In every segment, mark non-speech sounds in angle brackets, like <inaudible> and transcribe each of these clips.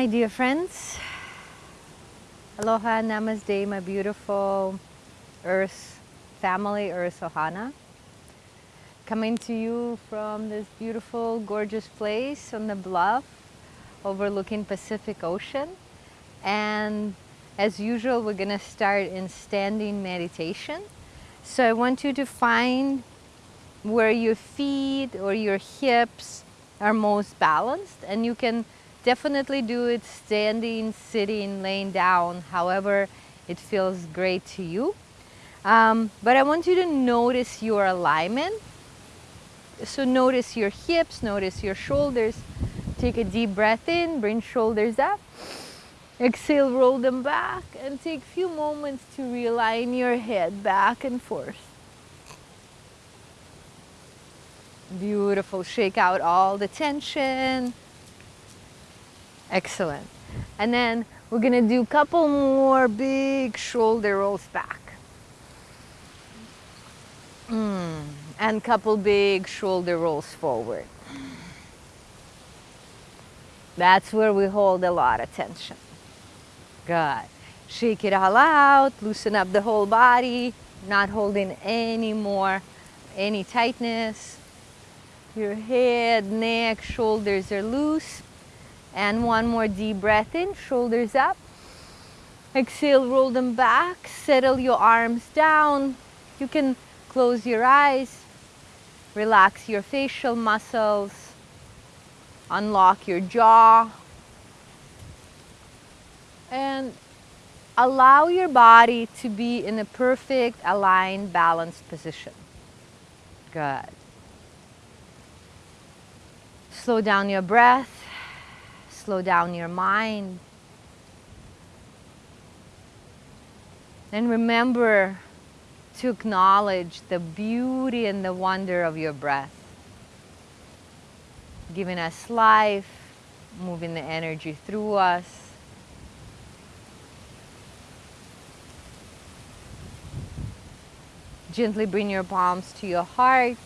my dear friends. Aloha, namaste, my beautiful Earth family, Earth Ohana. Coming to you from this beautiful, gorgeous place on the bluff overlooking Pacific Ocean. And as usual, we're gonna start in standing meditation. So I want you to find where your feet or your hips are most balanced and you can definitely do it standing, sitting, laying down, however it feels great to you. Um, but I want you to notice your alignment. So notice your hips, notice your shoulders. Take a deep breath in, bring shoulders up. Exhale, roll them back and take a few moments to realign your head back and forth. Beautiful, shake out all the tension. Excellent. And then we're gonna do a couple more big shoulder rolls back. Mm. And couple big shoulder rolls forward. That's where we hold a lot of tension. Good. Shake it all out, loosen up the whole body, not holding any more, any tightness. Your head, neck, shoulders are loose. And one more deep breath in, shoulders up. Exhale, roll them back, settle your arms down. You can close your eyes, relax your facial muscles, unlock your jaw, and allow your body to be in a perfect, aligned, balanced position. Good. Slow down your breath slow down your mind. And remember to acknowledge the beauty and the wonder of your breath. Giving us life, moving the energy through us. Gently bring your palms to your heart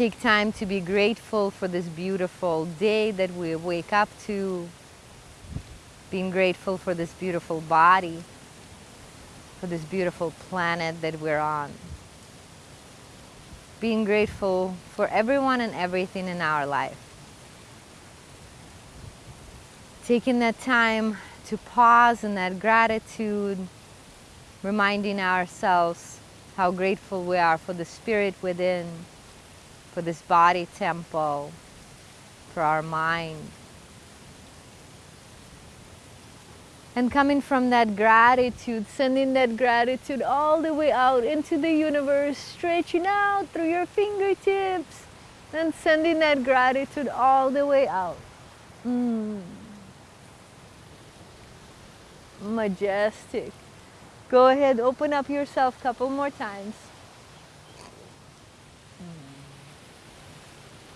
take time to be grateful for this beautiful day that we wake up to, being grateful for this beautiful body, for this beautiful planet that we're on. Being grateful for everyone and everything in our life. Taking that time to pause in that gratitude, reminding ourselves how grateful we are for the spirit within, for this body temple, for our mind. And coming from that gratitude, sending that gratitude all the way out into the universe, stretching out through your fingertips, and sending that gratitude all the way out. Mm. Majestic. Go ahead, open up yourself a couple more times.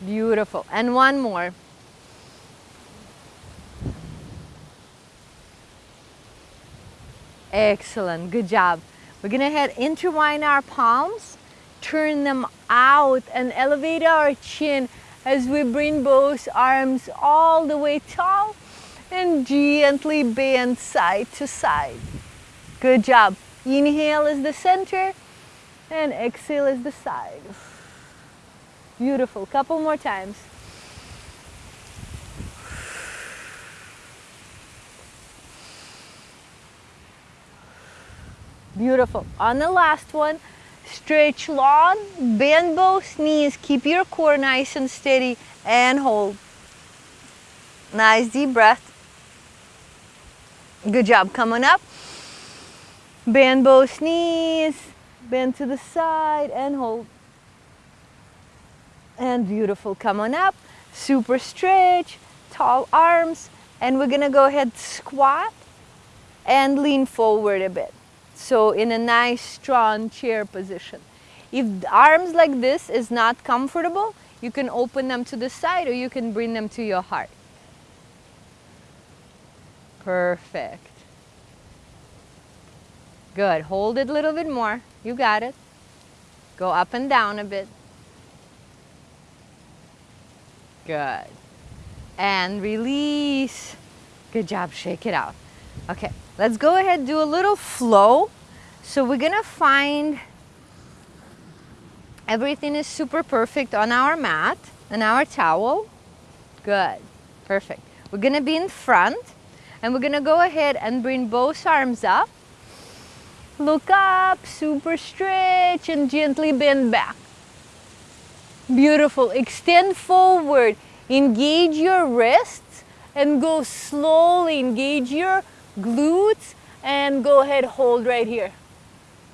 Beautiful. And one more. Excellent. Good job. We're going to head intertwine our palms, turn them out and elevate our chin as we bring both arms all the way tall and gently bend side to side. Good job. Inhale is the center and exhale is the side. Beautiful. Couple more times. Beautiful. On the last one, stretch long, bend both knees, keep your core nice and steady, and hold. Nice deep breath. Good job. Coming up. Bend both knees, bend to the side, and hold and beautiful. Come on up, super stretch, tall arms, and we're gonna go ahead squat and lean forward a bit. So in a nice strong chair position. If arms like this is not comfortable, you can open them to the side or you can bring them to your heart. Perfect. Good, hold it a little bit more. You got it. Go up and down a bit. Good. and release. Good job, shake it out. Okay, let's go ahead and do a little flow. So we're gonna find everything is super perfect on our mat and our towel. Good, perfect. We're gonna be in front and we're gonna go ahead and bring both arms up. Look up, super stretch and gently bend back. Beautiful, extend forward, engage your wrists and go slowly, engage your glutes and go ahead, hold right here.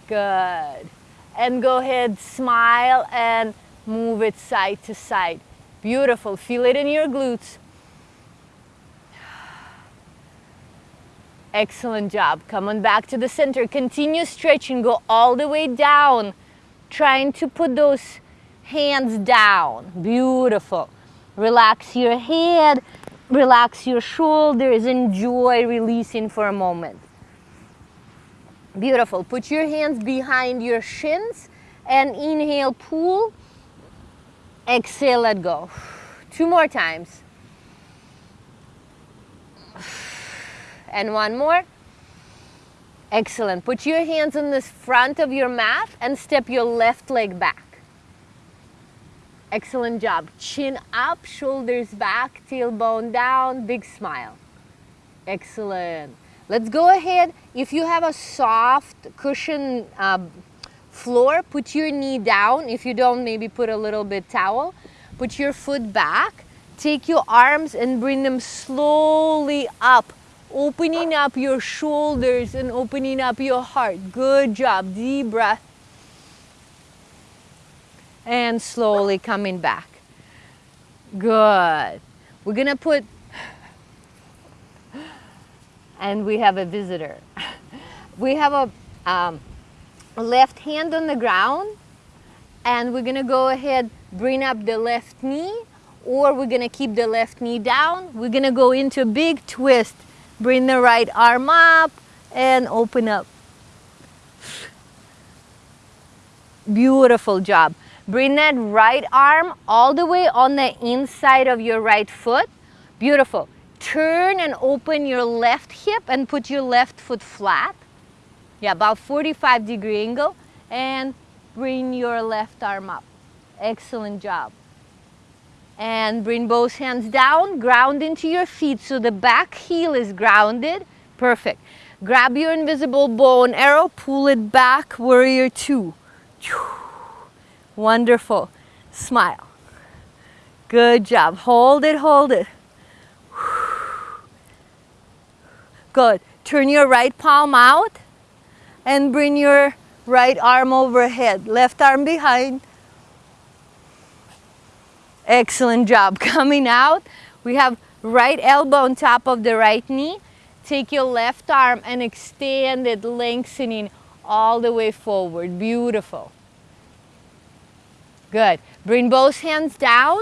Good. And go ahead, smile and move it side to side. Beautiful, feel it in your glutes. Excellent job. Come on back to the center. Continue stretching. Go all the way down. Trying to put those hands down. Beautiful. Relax your head. Relax your shoulders. Enjoy releasing for a moment. Beautiful. Put your hands behind your shins and inhale, pull. Exhale, let go. Two more times. And one more. Excellent. Put your hands on the front of your mat and step your left leg back. Excellent job. Chin up, shoulders back, tailbone down, big smile. Excellent. Let's go ahead. If you have a soft cushion uh, floor, put your knee down. If you don't, maybe put a little bit towel. Put your foot back. Take your arms and bring them slowly up opening up your shoulders and opening up your heart. Good job. Deep breath. And slowly coming back. Good. We're to put, and we have a visitor. We have a um, left hand on the ground, and we're to go ahead, bring up the left knee, or we're to keep the left knee down. We're to go into a big twist Bring the right arm up and open up. Beautiful job. Bring that right arm all the way on the inside of your right foot. Beautiful. Turn and open your left hip and put your left foot flat. Yeah, about 45 degree angle. And bring your left arm up. Excellent job and bring both hands down, ground into your feet so the back heel is grounded. Perfect. Grab your invisible bow and arrow, pull it back, warrior two. Wonderful. Smile. Good job. Hold it, hold it. Good. Turn your right palm out and bring your right arm overhead. Left arm behind. Excellent job. <laughs> Coming out, we have right elbow on top of the right knee. Take your left arm and extend it, lengthening all the way forward. Beautiful. Good. Bring both hands down.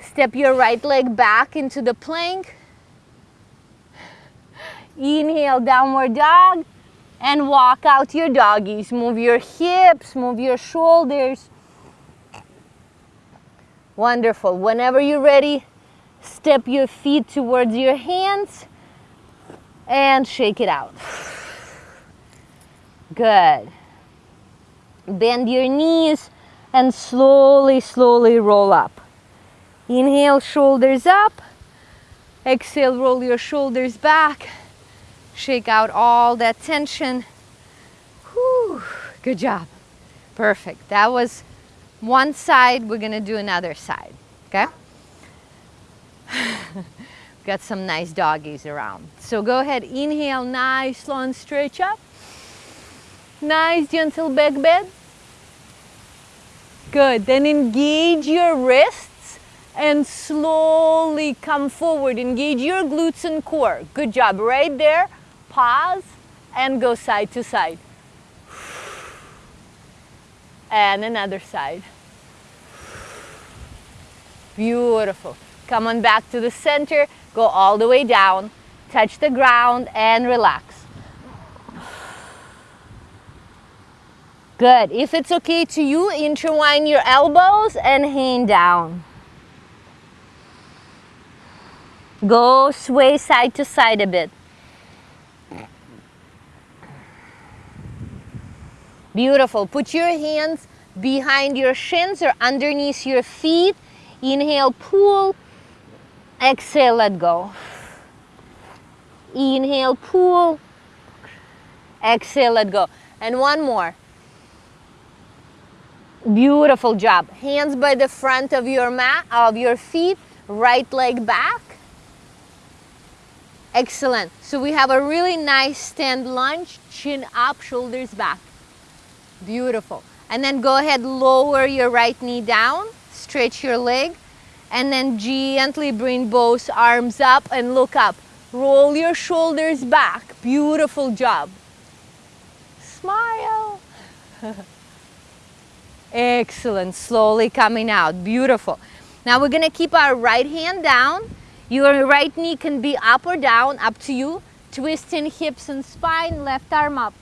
Step your right leg back into the plank. Inhale, downward dog. And walk out your doggies. Move your hips, move your shoulders. Wonderful. Whenever you're ready, step your feet towards your hands and shake it out. Good. Bend your knees and slowly, slowly roll up. Inhale, shoulders up. Exhale, roll your shoulders back. Shake out all that tension. Whew. Good job. Perfect. That was one side, we're gonna do another side, okay? <laughs> Got some nice doggies around. So go ahead, inhale, nice long stretch up. Nice gentle back bend. Good, then engage your wrists and slowly come forward. Engage your glutes and core. Good job, right there. Pause and go side to side and another side. Beautiful. Come on back to the center, go all the way down, touch the ground and relax. Good. If it's okay to you, intertwine your elbows and hang down. Go sway side to side a bit. Beautiful. Put your hands behind your shins or underneath your feet. Inhale, pull. Exhale, let go. Inhale, pull. Exhale, let go. And one more. Beautiful job. Hands by the front of your mat, of your feet, right leg back. Excellent. So we have a really nice stand lunge, chin up, shoulders back. Beautiful. And then go ahead, lower your right knee down, stretch your leg, and then gently bring both arms up and look up. Roll your shoulders back. Beautiful job. Smile. <laughs> Excellent. Slowly coming out. Beautiful. Now we're going to keep our right hand down your right knee can be up or down, up to you. Twisting hips and spine, left arm up.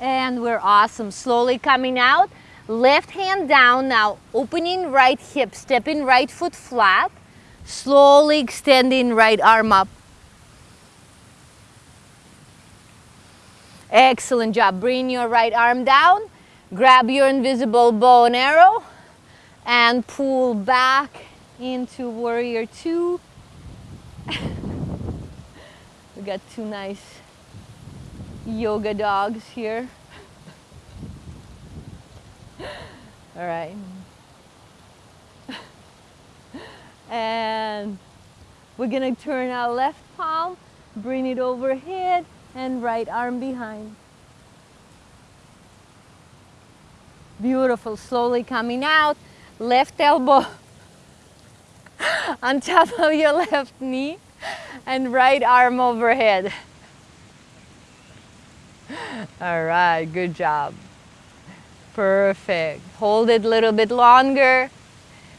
And we're awesome. Slowly coming out. Left hand down now, opening right hip, stepping right foot flat. Slowly extending right arm up. Excellent job. Bring your right arm down. Grab your invisible bow and arrow and pull back into warrior two. <laughs> we got two nice yoga dogs here. <laughs> All right. <laughs> and we're gonna turn our left palm, bring it overhead, and right arm behind. Beautiful, slowly coming out. Left elbow <laughs> on top of your left knee and right arm overhead. <laughs> All right, good job. Perfect. Hold it a little bit longer.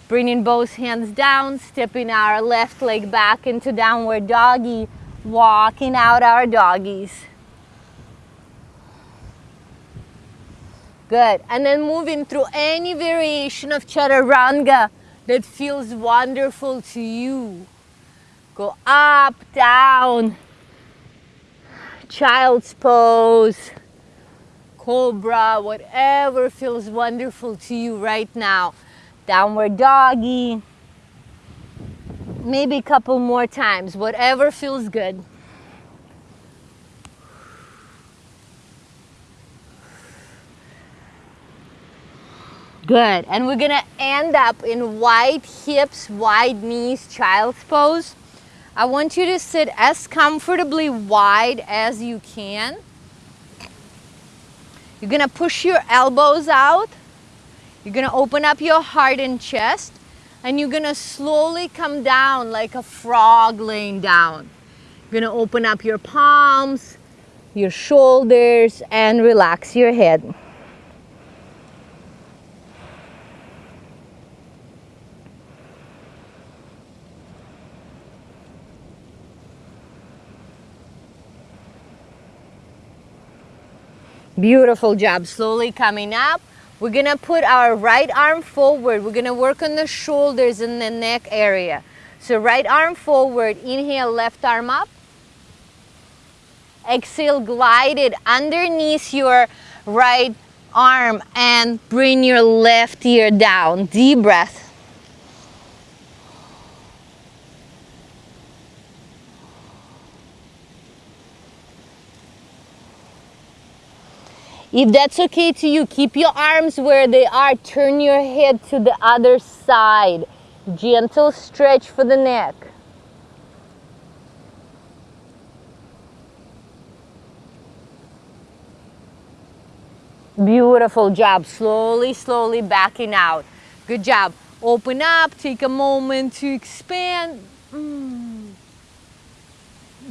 Bringing both hands down, stepping our left leg back into downward doggy, walking out our doggies. Good. And then moving through any variation of chaturanga that feels wonderful to you. Go up, down, child's pose, cobra, whatever feels wonderful to you right now. Downward doggy. Maybe a couple more times, whatever feels good. Good. And we're gonna end up in wide hips, wide knees, child's pose. I want you to sit as comfortably wide as you can. You're gonna push your elbows out. You're gonna open up your heart and chest and you're gonna slowly come down like a frog laying down. You're gonna open up your palms, your shoulders and relax your head. Beautiful job. Slowly coming up. We're to put our right arm forward. We're to work on the shoulders and the neck area. So right arm forward. Inhale, left arm up. Exhale, glide it underneath your right arm and bring your left ear down. Deep breath. If that's okay to you, keep your arms where they are. Turn your head to the other side. Gentle stretch for the neck. Beautiful job. Slowly, slowly backing out. Good job. Open up. Take a moment to expand. Mm.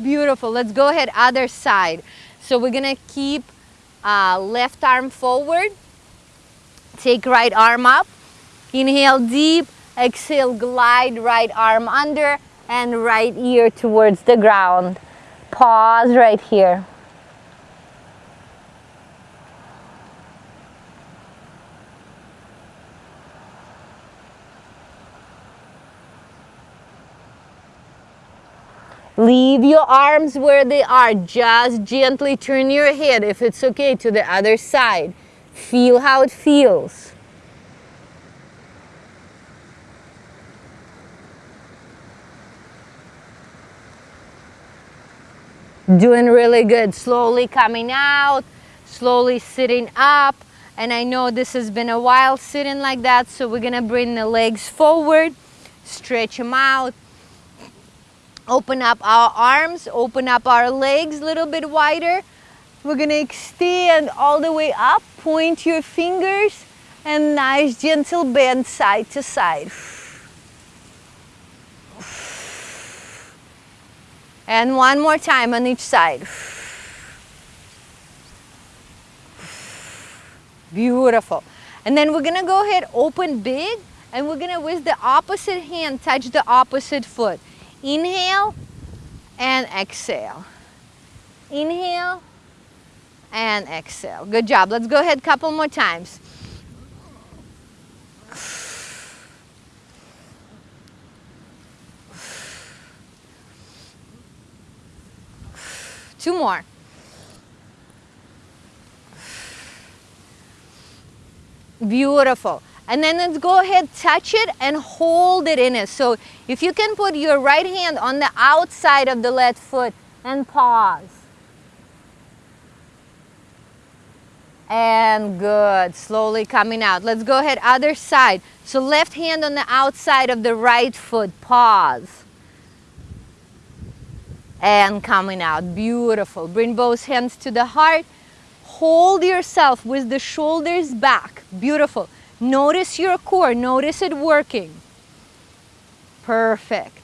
Beautiful. Let's go ahead other side. So we're going to keep uh, left arm forward. Take right arm up. Inhale deep. Exhale, glide right arm under and right ear towards the ground. Pause right here. Leave your arms where they are. Just gently turn your head, if it's okay, to the other side. Feel how it feels. Doing really good. Slowly coming out, slowly sitting up. And I know this has been a while sitting like that, so we're gonna bring the legs forward, stretch them out, open up our arms, open up our legs a little bit wider. We're gonna extend all the way up, point your fingers, and nice gentle bend side to side. And one more time on each side. Beautiful. And then we're gonna go ahead, open big, and we're gonna, with the opposite hand, touch the opposite foot. Inhale and exhale. Inhale and exhale. Good job. Let's go ahead a couple more times. Two more. Beautiful. And then let's go ahead, touch it and hold it in it. So if you can put your right hand on the outside of the left foot and pause. And good, slowly coming out. Let's go ahead, other side. So left hand on the outside of the right foot, pause. And coming out, beautiful. Bring both hands to the heart. Hold yourself with the shoulders back, beautiful. Notice your core, notice it working. Perfect.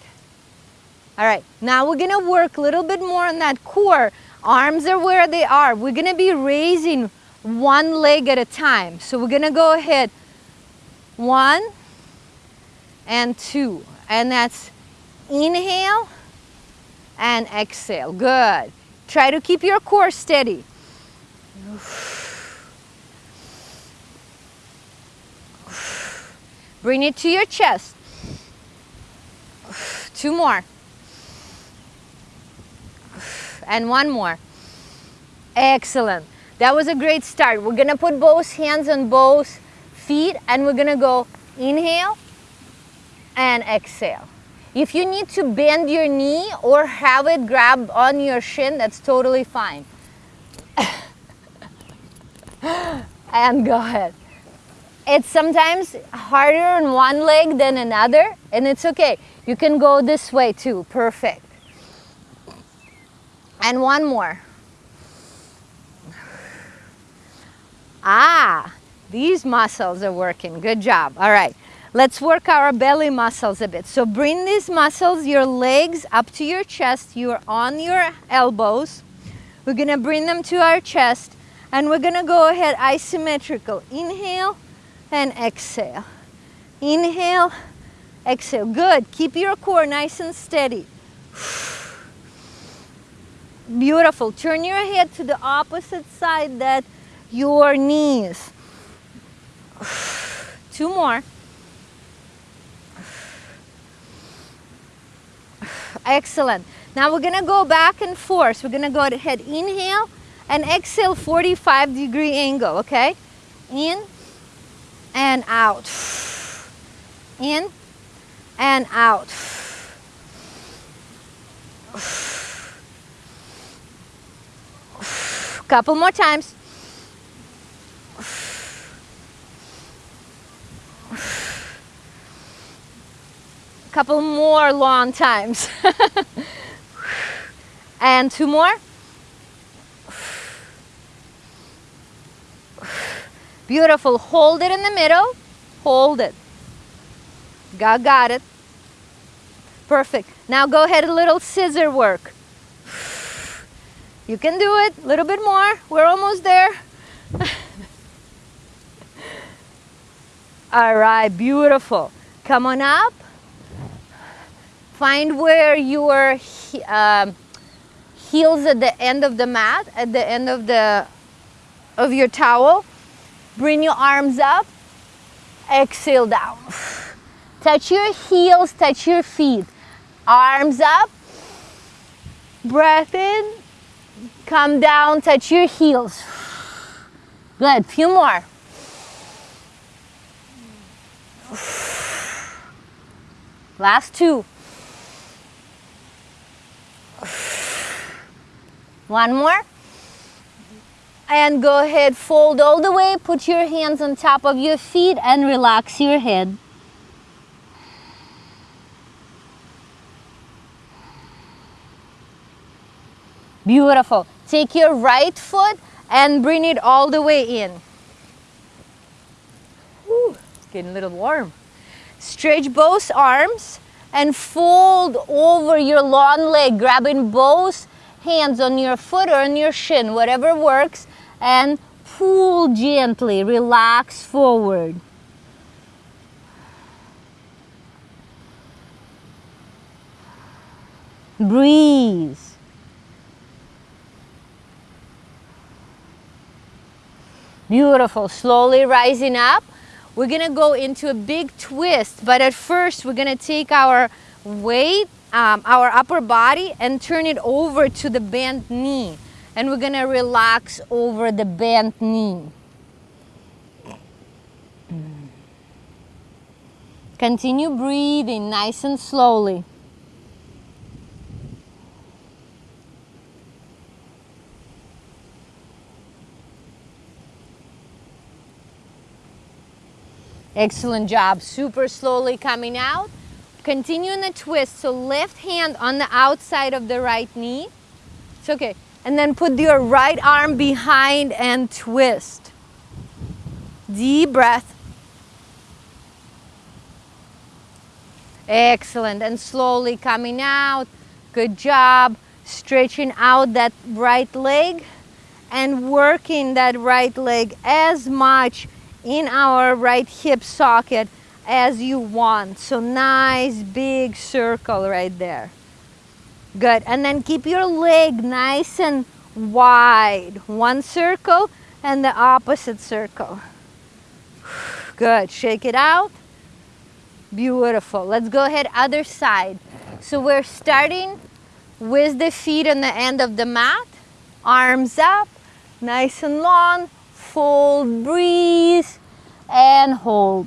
All right, now we're gonna work a little bit more on that core. Arms are where they are. We're gonna be raising one leg at a time. So we're gonna go ahead, one and two. And that's inhale and exhale, good. Try to keep your core steady. Bring it to your chest. Two more. And one more. Excellent. That was a great start. We're gonna put both hands on both feet and we're gonna go inhale and exhale. If you need to bend your knee or have it grab on your shin, that's totally fine. <coughs> and go ahead it's sometimes harder on one leg than another and it's okay. You can go this way too, perfect. And one more. Ah, these muscles are working, good job. All right, let's work our belly muscles a bit. So bring these muscles, your legs up to your chest, you're on your elbows. We're gonna bring them to our chest and we're gonna go ahead isometrical. Inhale, and exhale. Inhale, exhale. Good. Keep your core nice and steady. Beautiful. Turn your head to the opposite side that your knees. Two more. Excellent. Now we're gonna go back and forth. We're gonna go ahead, inhale and exhale 45 degree angle, okay? In and out. In and out. Couple more times. Couple more long times. <laughs> and two more. Beautiful. Hold it in the middle. Hold it. Got, got it. Perfect. Now go ahead a little scissor work. You can do it. A little bit more. We're almost there. All right, beautiful. Come on up. Find where your um, heels at the end of the mat, at the end of the of your towel. Bring your arms up. Exhale down. Touch your heels, touch your feet. Arms up. breath in, come down, touch your heels. Good, few more. Last two. One more. And go ahead, fold all the way, put your hands on top of your feet and relax your head. Beautiful. Take your right foot and bring it all the way in. It's getting a little warm. Stretch both arms and fold over your long leg, grabbing both hands on your foot or on your shin, whatever works, and pull gently, relax forward. Breathe. Beautiful, slowly rising up. We're gonna go into a big twist, but at first we're gonna take our weight, um, our upper body and turn it over to the bent knee. And we're gonna relax over the bent knee. Continue breathing nice and slowly. Excellent job. Super slowly coming out. Continue in the twist. So left hand on the outside of the right knee. It's okay. And then put your right arm behind and twist. Deep breath. Excellent. And slowly coming out. Good job. Stretching out that right leg and working that right leg as much in our right hip socket as you want. So nice big circle right there. Good, and then keep your leg nice and wide. One circle and the opposite circle. Good, shake it out. Beautiful. Let's go ahead other side. So we're starting with the feet on the end of the mat. Arms up, nice and long, fold, breathe, and hold.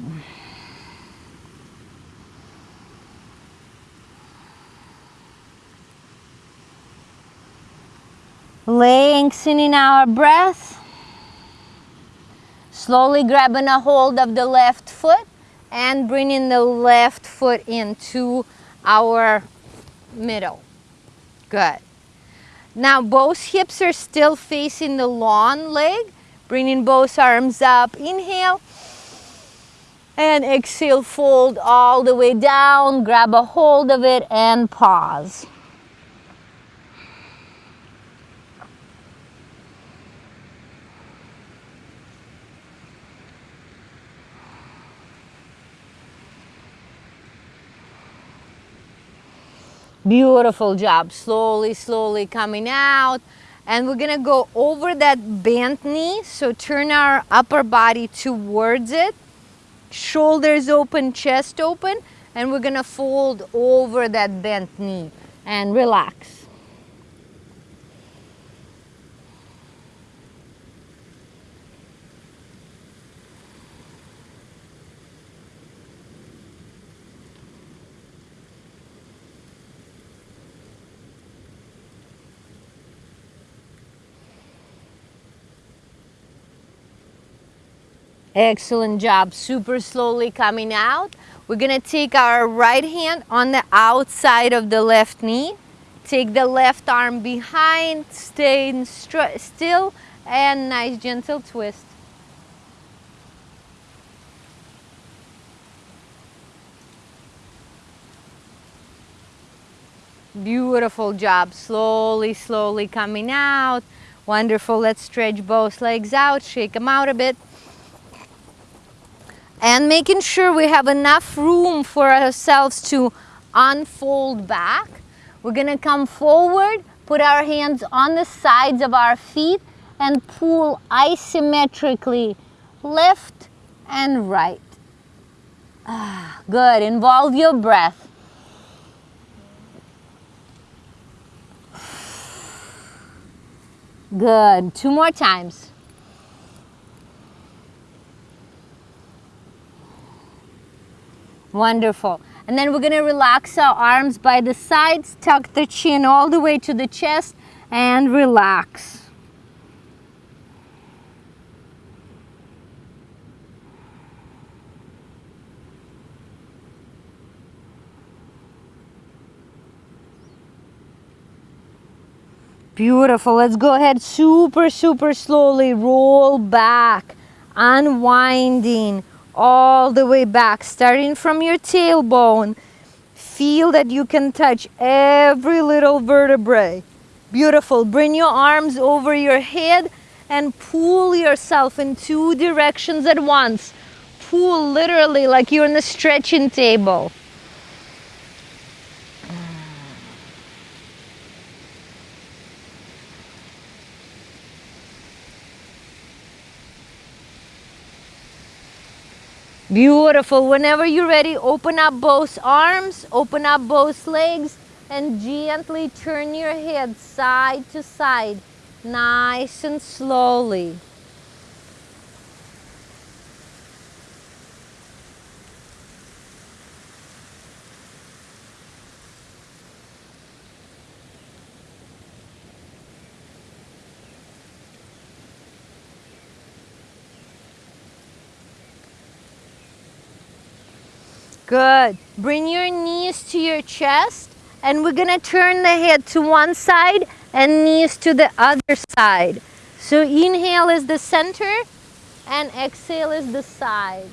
Lengthening our breath. Slowly grabbing a hold of the left foot and bringing the left foot into our middle. Good. Now both hips are still facing the long leg Bringing both arms up, inhale. And exhale, fold all the way down, grab a hold of it and pause. Beautiful job. Slowly, slowly coming out. And we're gonna go over that bent knee. So turn our upper body towards it. Shoulders open chest open. And we're gonna fold over that bent knee and relax Excellent job, super slowly coming out. We're gonna take our right hand on the outside of the left knee. Take the left arm behind, stay still, and nice gentle twist. Beautiful job, slowly, slowly coming out. Wonderful, let's stretch both legs out, shake them out a bit and making sure we have enough room for ourselves to unfold back. We're gonna come forward, put our hands on the sides of our feet and pull isometrically left and right. Ah, good, involve your breath. Good. Two more times. Wonderful. And then we're going to relax our arms by the sides, tuck the chin all the way to the chest and relax. Beautiful. Let's go ahead super, super slowly. Roll back, unwinding all the way back, starting from your tailbone. Feel that you can touch every little vertebrae. Beautiful. Bring your arms over your head and pull yourself in two directions at once. Pull literally like you're in the stretching table. Beautiful. Whenever you're ready, open up both arms, open up both legs, and gently turn your head side to side, nice and slowly. Good. Bring your knees to your chest and we're gonna turn the head to one side and knees to the other side. So inhale is the center and exhale is the side.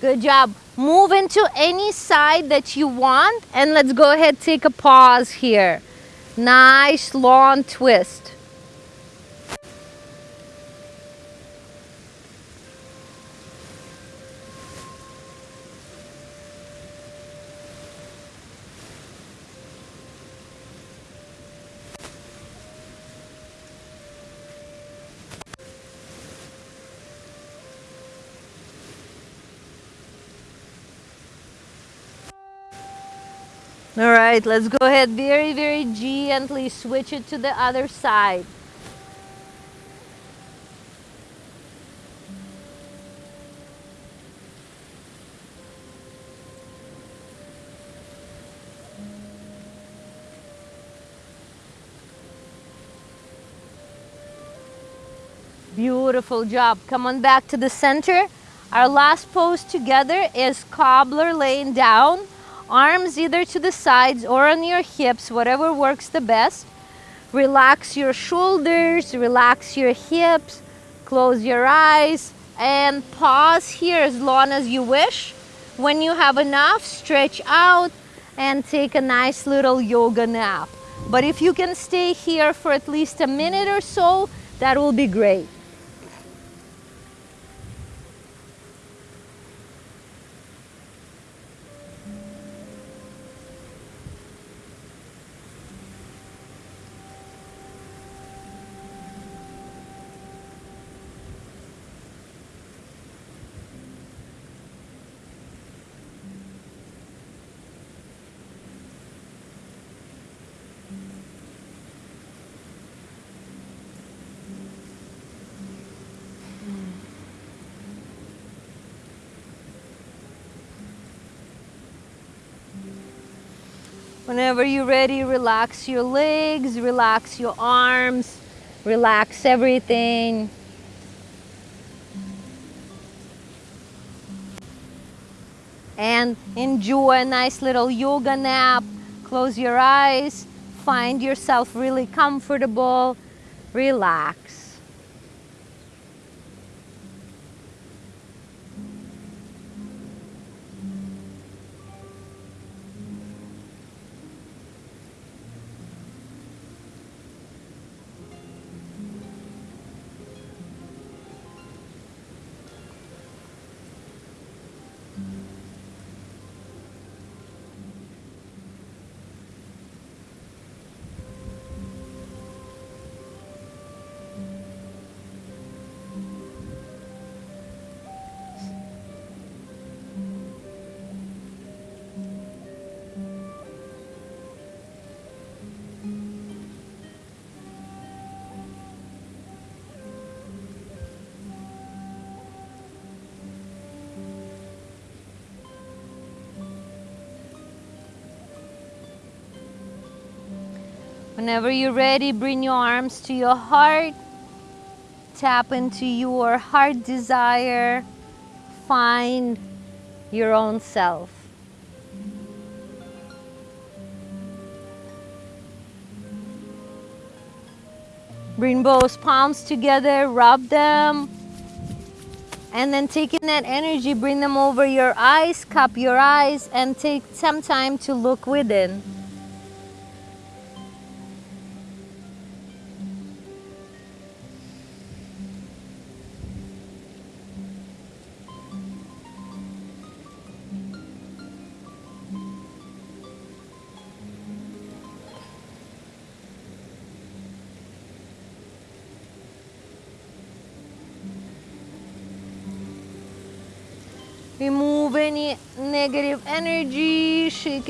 Good job. Move into any side that you want and let's go ahead take a pause here. Nice long twist. All right, let's go ahead very, very gently switch it to the other side. Beautiful job. Come on back to the center. Our last pose together is cobbler laying down. Arms either to the sides or on your hips, whatever works the best. Relax your shoulders, relax your hips, close your eyes, and pause here as long as you wish. When you have enough, stretch out and take a nice little yoga nap. But if you can stay here for at least a minute or so, that will be great. Whenever you're ready, relax your legs, relax your arms, relax everything. And enjoy a nice little yoga nap. Close your eyes, find yourself really comfortable, relax. Whenever you're ready, bring your arms to your heart. Tap into your heart desire. Find your own self. Bring both palms together, rub them. And then taking that energy, bring them over your eyes, cup your eyes, and take some time to look within.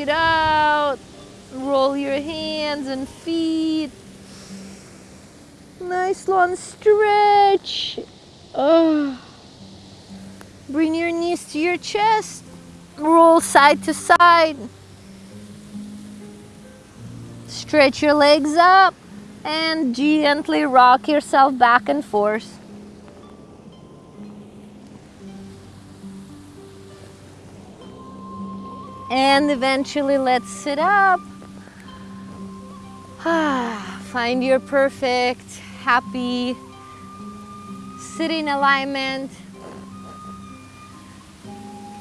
Out. Roll your hands and feet. Nice long stretch. Oh. Bring your knees to your chest. Roll side to side. Stretch your legs up and gently rock yourself back and forth. And eventually let's sit up. Ah, find your perfect, happy sitting alignment.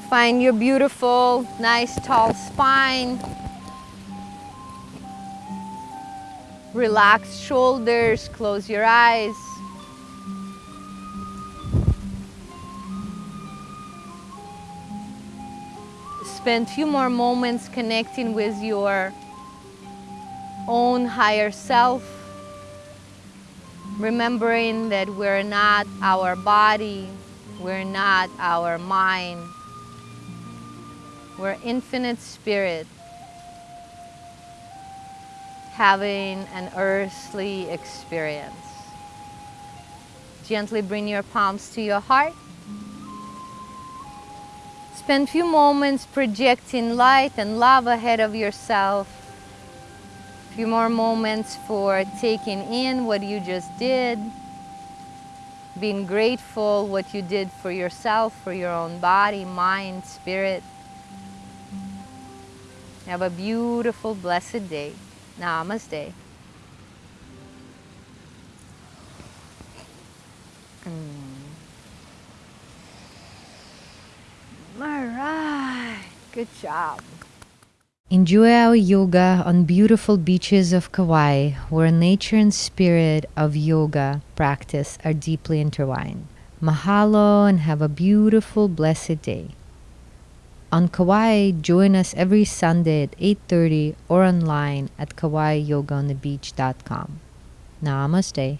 Find your beautiful, nice tall spine. Relax shoulders, close your eyes. Spend a few more moments connecting with your own higher self, remembering that we're not our body, we're not our mind, we're infinite spirit having an earthly experience. Gently bring your palms to your heart Spend a few moments projecting light and love ahead of yourself. A few more moments for taking in what you just did. Being grateful what you did for yourself, for your own body, mind, spirit. Have a beautiful, blessed day. Namaste. All right, good job. Enjoy our yoga on beautiful beaches of Kauai, where nature and spirit of yoga practice are deeply intertwined. Mahalo and have a beautiful, blessed day. On Kauai, join us every Sunday at 8.30 or online at kauaiyogaonthebeach.com. Namaste.